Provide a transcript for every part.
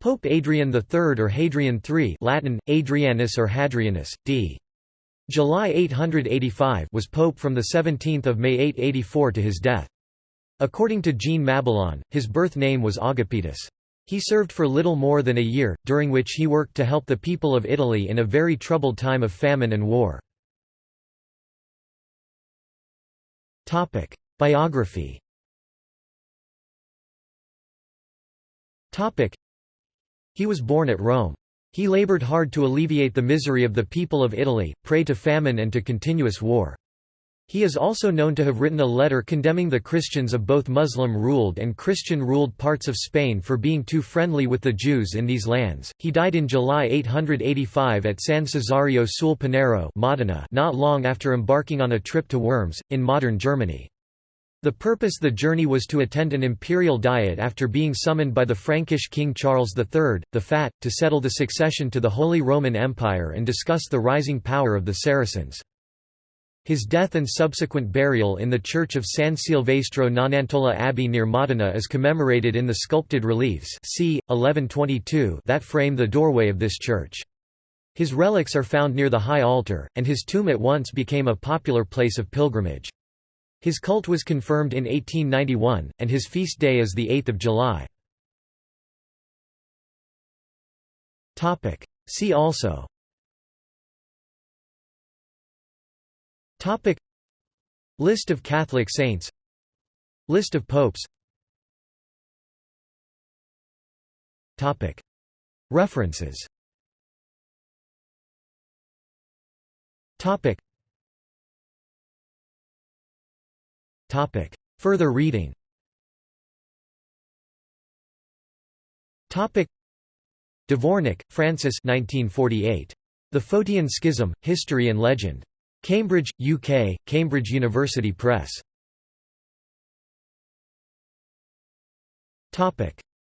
Pope Adrian III or Hadrian III Latin, Adrianus or Hadrianus, d. July 885 was pope from 17 May 884 to his death. According to Jean Mabillon, his birth name was Agapetus. He served for little more than a year, during which he worked to help the people of Italy in a very troubled time of famine and war. Biography He was born at Rome. He labored hard to alleviate the misery of the people of Italy, prey to famine and to continuous war. He is also known to have written a letter condemning the Christians of both Muslim-ruled and Christian-ruled parts of Spain for being too friendly with the Jews in these lands. He died in July 885 at San Cesario sul Panaro, Modena, not long after embarking on a trip to Worms in modern Germany. The purpose the journey was to attend an imperial diet after being summoned by the Frankish King Charles III, the Fat, to settle the succession to the Holy Roman Empire and discuss the rising power of the Saracens. His death and subsequent burial in the church of San Silvestro Nonantola Abbey near Modena is commemorated in the sculpted reliefs c. 1122 that frame the doorway of this church. His relics are found near the high altar, and his tomb at once became a popular place of pilgrimage. His cult was confirmed in 1891, and his feast day is 8 July. See also. Topic. List of Catholic saints. List of popes. Topic. References. Topic Topic Further reading Topic Dvornik, Francis 1948. The Photian Schism, History and Legend. Cambridge, UK, Cambridge University Press.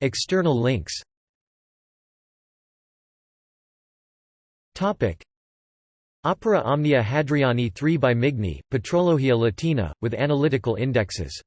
External links Opera Omnia Hadriani III by Migne, Patrologia Latina, with analytical indexes